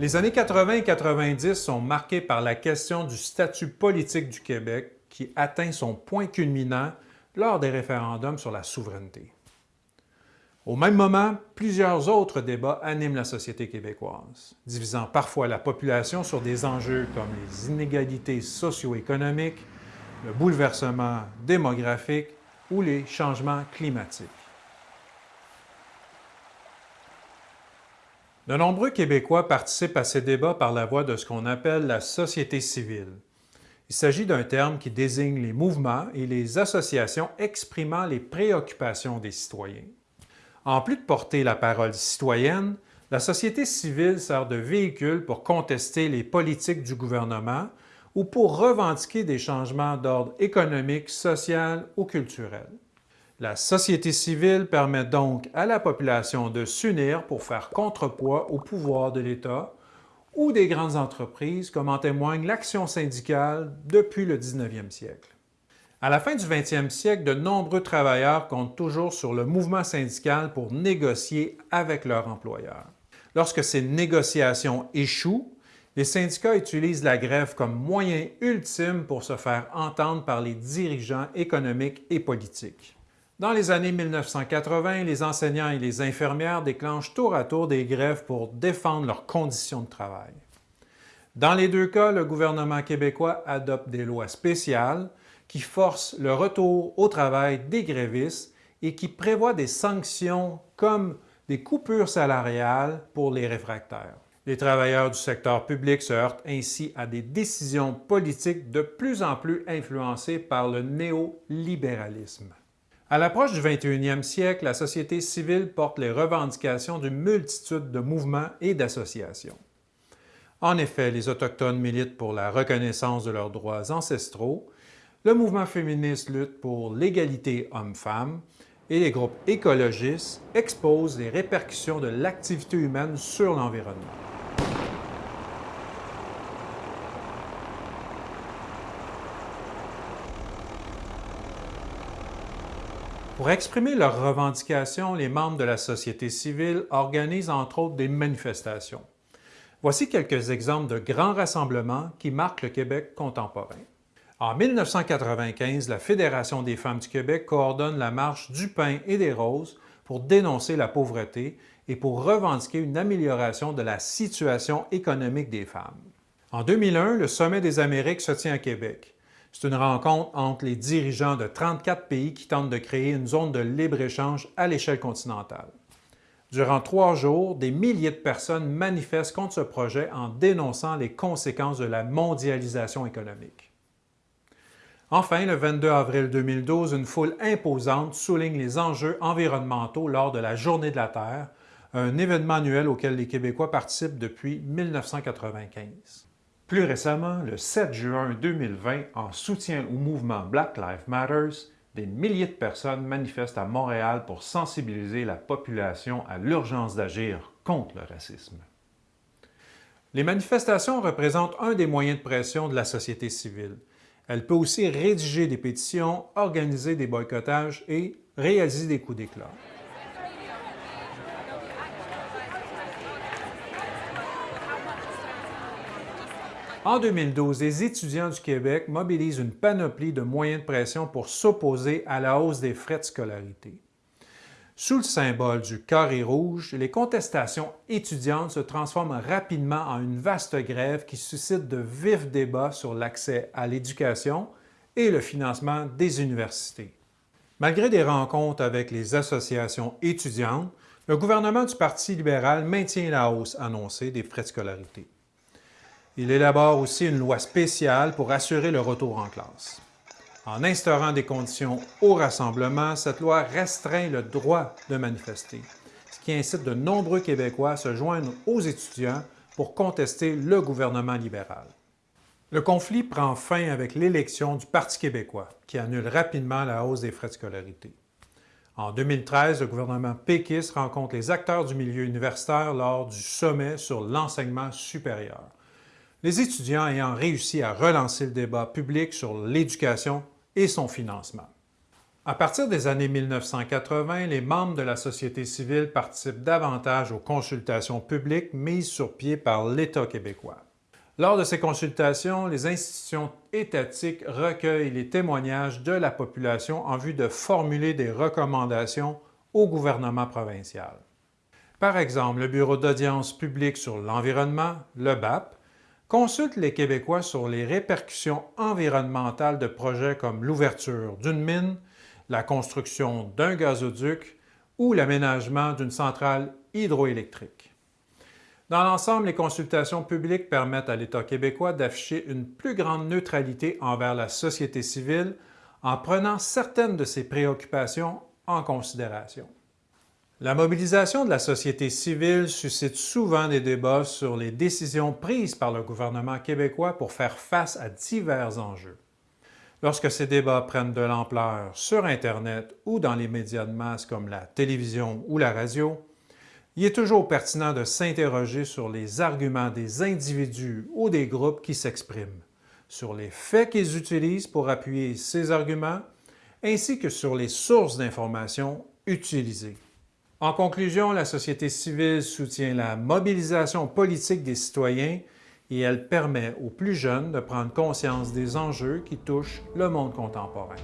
Les années 80 et 90 sont marquées par la question du statut politique du Québec qui atteint son point culminant lors des référendums sur la souveraineté. Au même moment, plusieurs autres débats animent la société québécoise, divisant parfois la population sur des enjeux comme les inégalités socio-économiques, le bouleversement démographique ou les changements climatiques. De nombreux Québécois participent à ces débats par la voie de ce qu'on appelle la société civile. Il s'agit d'un terme qui désigne les mouvements et les associations exprimant les préoccupations des citoyens. En plus de porter la parole citoyenne, la société civile sert de véhicule pour contester les politiques du gouvernement ou pour revendiquer des changements d'ordre économique, social ou culturel. La société civile permet donc à la population de s'unir pour faire contrepoids au pouvoir de l'État ou des grandes entreprises, comme en témoigne l'action syndicale depuis le 19e siècle. À la fin du 20e siècle, de nombreux travailleurs comptent toujours sur le mouvement syndical pour négocier avec leur employeur. Lorsque ces négociations échouent, les syndicats utilisent la grève comme moyen ultime pour se faire entendre par les dirigeants économiques et politiques. Dans les années 1980, les enseignants et les infirmières déclenchent tour à tour des grèves pour défendre leurs conditions de travail. Dans les deux cas, le gouvernement québécois adopte des lois spéciales qui forcent le retour au travail des grévistes et qui prévoient des sanctions comme des coupures salariales pour les réfractaires. Les travailleurs du secteur public se heurtent ainsi à des décisions politiques de plus en plus influencées par le néolibéralisme. À l'approche du 21e siècle, la société civile porte les revendications d'une multitude de mouvements et d'associations. En effet, les Autochtones militent pour la reconnaissance de leurs droits ancestraux, le mouvement féministe lutte pour l'égalité homme-femme et les groupes écologistes exposent les répercussions de l'activité humaine sur l'environnement. Pour exprimer leurs revendications, les membres de la société civile organisent entre autres des manifestations. Voici quelques exemples de grands rassemblements qui marquent le Québec contemporain. En 1995, la Fédération des femmes du Québec coordonne la marche du pain et des roses pour dénoncer la pauvreté et pour revendiquer une amélioration de la situation économique des femmes. En 2001, le Sommet des Amériques se tient à Québec. C'est une rencontre entre les dirigeants de 34 pays qui tentent de créer une zone de libre-échange à l'échelle continentale. Durant trois jours, des milliers de personnes manifestent contre ce projet en dénonçant les conséquences de la mondialisation économique. Enfin, le 22 avril 2012, une foule imposante souligne les enjeux environnementaux lors de la Journée de la Terre, un événement annuel auquel les Québécois participent depuis 1995. Plus récemment, le 7 juin 2020, en soutien au mouvement Black Lives Matter, des milliers de personnes manifestent à Montréal pour sensibiliser la population à l'urgence d'agir contre le racisme. Les manifestations représentent un des moyens de pression de la société civile. Elle peut aussi rédiger des pétitions, organiser des boycottages et réaliser des coups d'éclat. En 2012, les étudiants du Québec mobilisent une panoplie de moyens de pression pour s'opposer à la hausse des frais de scolarité. Sous le symbole du carré rouge, les contestations étudiantes se transforment rapidement en une vaste grève qui suscite de vifs débats sur l'accès à l'éducation et le financement des universités. Malgré des rencontres avec les associations étudiantes, le gouvernement du Parti libéral maintient la hausse annoncée des frais de scolarité. Il élabore aussi une loi spéciale pour assurer le retour en classe. En instaurant des conditions au rassemblement, cette loi restreint le droit de manifester, ce qui incite de nombreux Québécois à se joindre aux étudiants pour contester le gouvernement libéral. Le conflit prend fin avec l'élection du Parti québécois, qui annule rapidement la hausse des frais de scolarité. En 2013, le gouvernement péquiste rencontre les acteurs du milieu universitaire lors du sommet sur l'enseignement supérieur les étudiants ayant réussi à relancer le débat public sur l'éducation et son financement. À partir des années 1980, les membres de la société civile participent davantage aux consultations publiques mises sur pied par l'État québécois. Lors de ces consultations, les institutions étatiques recueillent les témoignages de la population en vue de formuler des recommandations au gouvernement provincial. Par exemple, le Bureau d'audience publique sur l'environnement, le BAP, consulte les Québécois sur les répercussions environnementales de projets comme l'ouverture d'une mine, la construction d'un gazoduc ou l'aménagement d'une centrale hydroélectrique. Dans l'ensemble, les consultations publiques permettent à l'État québécois d'afficher une plus grande neutralité envers la société civile en prenant certaines de ses préoccupations en considération. La mobilisation de la société civile suscite souvent des débats sur les décisions prises par le gouvernement québécois pour faire face à divers enjeux. Lorsque ces débats prennent de l'ampleur sur Internet ou dans les médias de masse comme la télévision ou la radio, il est toujours pertinent de s'interroger sur les arguments des individus ou des groupes qui s'expriment, sur les faits qu'ils utilisent pour appuyer ces arguments, ainsi que sur les sources d'informations utilisées. En conclusion, la société civile soutient la mobilisation politique des citoyens et elle permet aux plus jeunes de prendre conscience des enjeux qui touchent le monde contemporain.